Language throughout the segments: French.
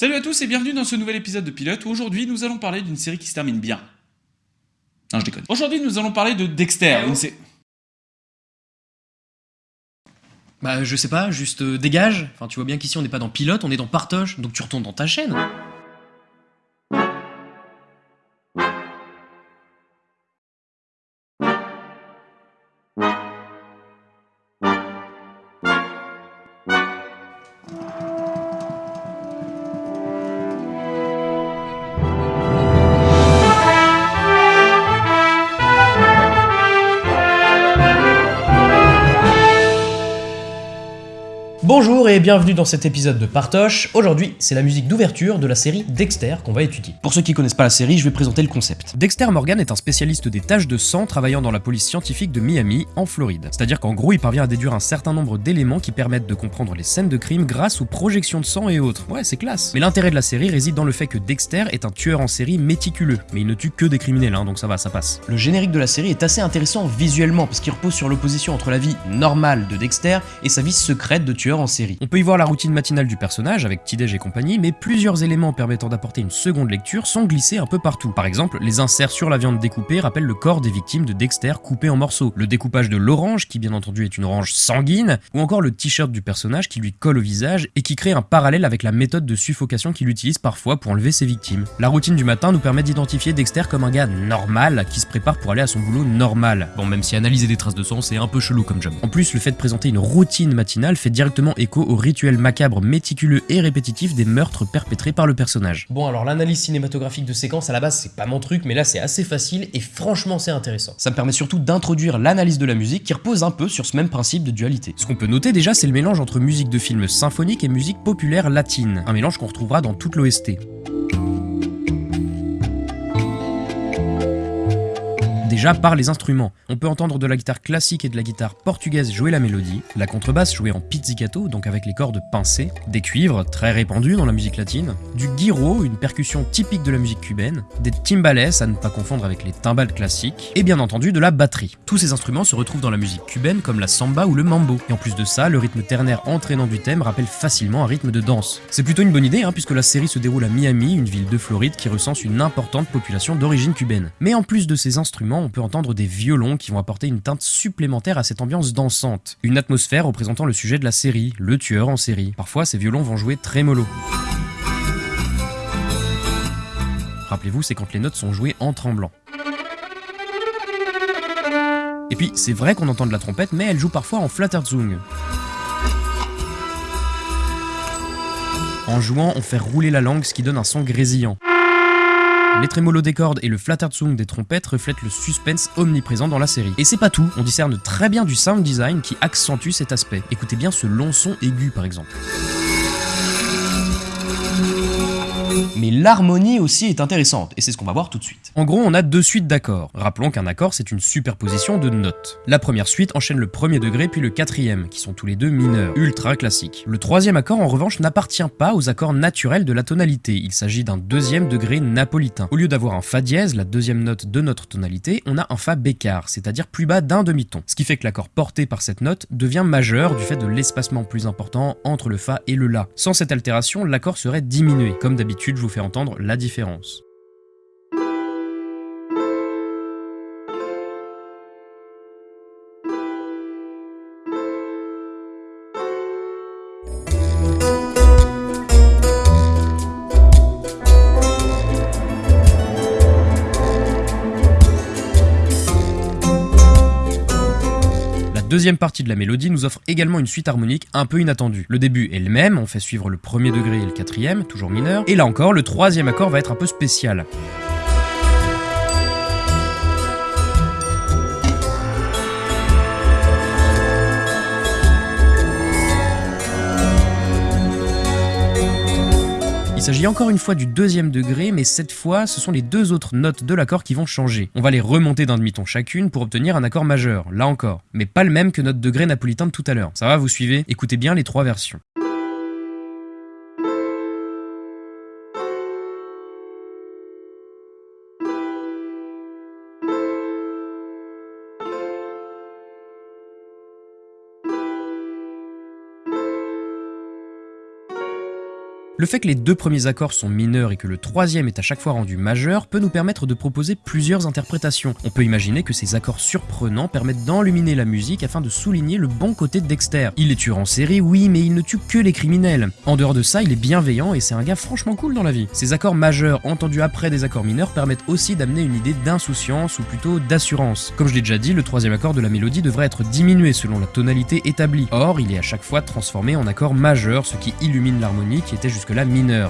Salut à tous et bienvenue dans ce nouvel épisode de Pilote où aujourd'hui nous allons parler d'une série qui se termine bien. Non, je déconne. Aujourd'hui nous allons parler de Dexter, une sé- Bah je sais pas, juste euh, dégage. Enfin tu vois bien qu'ici on n'est pas dans pilote, on est dans partoche, donc tu retournes dans ta chaîne. Bonjour et bienvenue dans cet épisode de Partoche. Aujourd'hui, c'est la musique d'ouverture de la série Dexter qu'on va étudier. Pour ceux qui connaissent pas la série, je vais présenter le concept. Dexter Morgan est un spécialiste des tâches de sang travaillant dans la police scientifique de Miami, en Floride. C'est-à-dire qu'en gros, il parvient à déduire un certain nombre d'éléments qui permettent de comprendre les scènes de crime grâce aux projections de sang et autres. Ouais, c'est classe. Mais l'intérêt de la série réside dans le fait que Dexter est un tueur en série méticuleux. Mais il ne tue que des criminels, hein, donc ça va, ça passe. Le générique de la série est assez intéressant visuellement parce qu'il repose sur l'opposition entre la vie normale de Dexter et sa vie secrète de tueur en série. On peut y voir la routine matinale du personnage avec petit-déj et compagnie, mais plusieurs éléments permettant d'apporter une seconde lecture sont glissés un peu partout. Par exemple, les inserts sur la viande découpée rappellent le corps des victimes de Dexter coupé en morceaux, le découpage de l'orange qui bien entendu est une orange sanguine, ou encore le t-shirt du personnage qui lui colle au visage et qui crée un parallèle avec la méthode de suffocation qu'il utilise parfois pour enlever ses victimes. La routine du matin nous permet d'identifier Dexter comme un gars normal qui se prépare pour aller à son boulot normal. Bon, même si analyser des traces de sang c'est un peu chelou comme job. En plus, le fait de présenter une routine matinale fait directement écho au rituel macabre, méticuleux et répétitif des meurtres perpétrés par le personnage. Bon, alors l'analyse cinématographique de séquence à la base c'est pas mon truc, mais là c'est assez facile et franchement c'est intéressant. Ça me permet surtout d'introduire l'analyse de la musique qui repose un peu sur ce même principe de dualité. Ce qu'on peut noter déjà c'est le mélange entre musique de film symphonique et musique populaire latine, un mélange qu'on retrouvera dans toute l'OST. Déjà par les instruments, on peut entendre de la guitare classique et de la guitare portugaise jouer la mélodie, la contrebasse jouer en pizzicato, donc avec les cordes pincées, des cuivres, très répandus dans la musique latine, du gyro, une percussion typique de la musique cubaine, des timbales, à ne pas confondre avec les timbales classiques, et bien entendu de la batterie. Tous ces instruments se retrouvent dans la musique cubaine comme la samba ou le mambo, et en plus de ça, le rythme ternaire entraînant du thème rappelle facilement un rythme de danse. C'est plutôt une bonne idée, hein, puisque la série se déroule à Miami, une ville de Floride qui recense une importante population d'origine cubaine. Mais en plus de ces instruments, on peut entendre des violons qui vont apporter une teinte supplémentaire à cette ambiance dansante. Une atmosphère représentant le sujet de la série, le tueur en série. Parfois, ces violons vont jouer très mollo. Rappelez-vous, c'est quand les notes sont jouées en tremblant. Et puis, c'est vrai qu'on entend de la trompette, mais elle joue parfois en flatterzung. En jouant, on fait rouler la langue, ce qui donne un son grésillant. Les trémolos des cordes et le flatterzung des trompettes reflètent le suspense omniprésent dans la série. Et c'est pas tout, on discerne très bien du sound design qui accentue cet aspect. Écoutez bien ce long son aigu par exemple. Mais l'harmonie aussi est intéressante, et c'est ce qu'on va voir tout de suite. En gros, on a deux suites d'accords. Rappelons qu'un accord, c'est une superposition de notes. La première suite enchaîne le premier degré puis le quatrième, qui sont tous les deux mineurs, ultra classiques. Le troisième accord, en revanche, n'appartient pas aux accords naturels de la tonalité. Il s'agit d'un deuxième degré napolitain. Au lieu d'avoir un fa dièse, la deuxième note de notre tonalité, on a un fa bécard, c'est-à-dire plus bas d'un demi-ton. Ce qui fait que l'accord porté par cette note devient majeur du fait de l'espacement plus important entre le fa et le la. Sans cette altération, l'accord serait diminué. Comme d'habitude, je vous fais entendre la différence. Deuxième partie de la mélodie nous offre également une suite harmonique un peu inattendue. Le début est le même, on fait suivre le premier degré et le quatrième, toujours mineur, et là encore, le troisième accord va être un peu spécial. S'agit encore une fois du deuxième degré, mais cette fois, ce sont les deux autres notes de l'accord qui vont changer. On va les remonter d'un demi-ton chacune pour obtenir un accord majeur, là encore. Mais pas le même que notre degré napolitain de tout à l'heure. Ça va, vous suivez? Écoutez bien les trois versions. Le fait que les deux premiers accords sont mineurs et que le troisième est à chaque fois rendu majeur peut nous permettre de proposer plusieurs interprétations. On peut imaginer que ces accords surprenants permettent d'enluminer la musique afin de souligner le bon côté de Dexter. Il est tueur en série, oui, mais il ne tue que les criminels. En dehors de ça, il est bienveillant et c'est un gars franchement cool dans la vie. Ces accords majeurs entendus après des accords mineurs permettent aussi d'amener une idée d'insouciance ou plutôt d'assurance. Comme je l'ai déjà dit, le troisième accord de la mélodie devrait être diminué selon la tonalité établie. Or, il est à chaque fois transformé en accord majeur, ce qui illumine l'harmonie qui était jusque-là.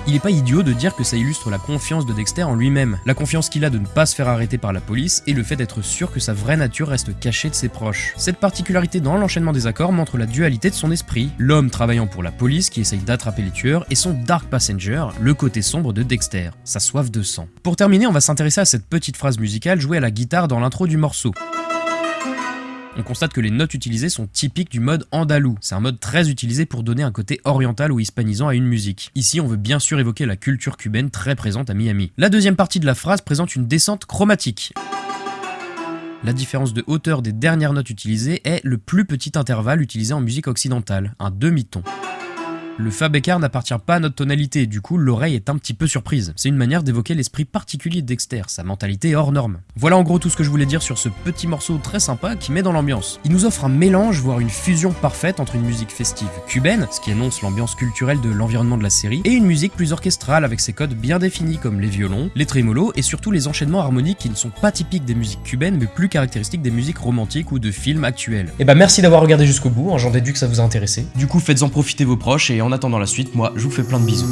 Il est pas idiot de dire que ça illustre la confiance de Dexter en lui-même. La confiance qu'il a de ne pas se faire arrêter par la police et le fait d'être sûr que sa vraie nature reste cachée de ses proches. Cette particularité dans l'enchaînement des accords montre la dualité de son esprit, l'homme travaillant pour la police qui essaye d'attraper les tueurs et son Dark Passenger, le côté sombre de Dexter, sa soif de sang. Pour terminer, on va s'intéresser à cette petite phrase musicale jouée à la guitare dans l'intro du morceau on constate que les notes utilisées sont typiques du mode andalou. C'est un mode très utilisé pour donner un côté oriental ou hispanisant à une musique. Ici, on veut bien sûr évoquer la culture cubaine très présente à Miami. La deuxième partie de la phrase présente une descente chromatique. La différence de hauteur des dernières notes utilisées est le plus petit intervalle utilisé en musique occidentale, un demi-ton. Le Fa bécard n'appartient pas à notre tonalité, du coup l'oreille est un petit peu surprise. C'est une manière d'évoquer l'esprit particulier de Dexter, sa mentalité hors norme. Voilà en gros tout ce que je voulais dire sur ce petit morceau très sympa qui met dans l'ambiance. Il nous offre un mélange, voire une fusion parfaite entre une musique festive cubaine, ce qui annonce l'ambiance culturelle de l'environnement de la série, et une musique plus orchestrale avec ses codes bien définis comme les violons, les trémolos et surtout les enchaînements harmoniques qui ne sont pas typiques des musiques cubaines mais plus caractéristiques des musiques romantiques ou de films actuels. Et eh bah merci d'avoir regardé jusqu'au bout, hein, j'en déduis que ça vous a intéressé. Du coup faites-en profiter vos proches et en attendant la suite, moi je vous fais plein de bisous.